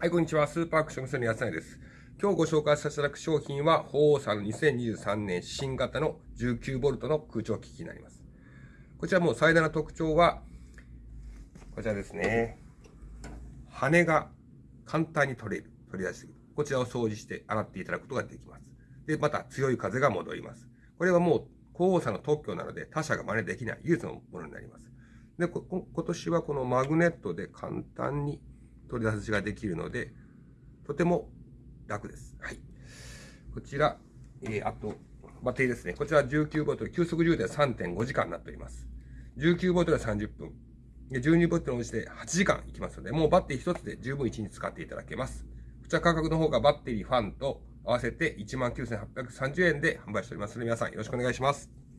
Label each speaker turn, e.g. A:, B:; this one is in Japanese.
A: はい、こんにちは。スーパーアクション無線の安成です。今日ご紹介させていただく商品は、鳳凰さんの2023年新型の 19V の空調機器になります。こちらも最大の特徴は、こちらですね。羽が簡単に取れる。取り出しすぎる。こちらを掃除して洗っていただくことができます。で、また強い風が戻ります。これはもう、皇后さんの特許なので他社が真似できない唯一のものになります。で、今年はこのマグネットで簡単に取り出しができるので、とても楽です。はい。こちら、えー、あと、バッテリーですね。こちら19ボトル、急速充電3.5時間になっております。19ボトルは30分。で、12ボトルのうちで8時間いきますので、もうバッテリー1つで十分1日使っていただけます。こちら価格の方がバッテリー、ファンと合わせて19,830円で販売しておりますので、皆さんよろしくお願いします。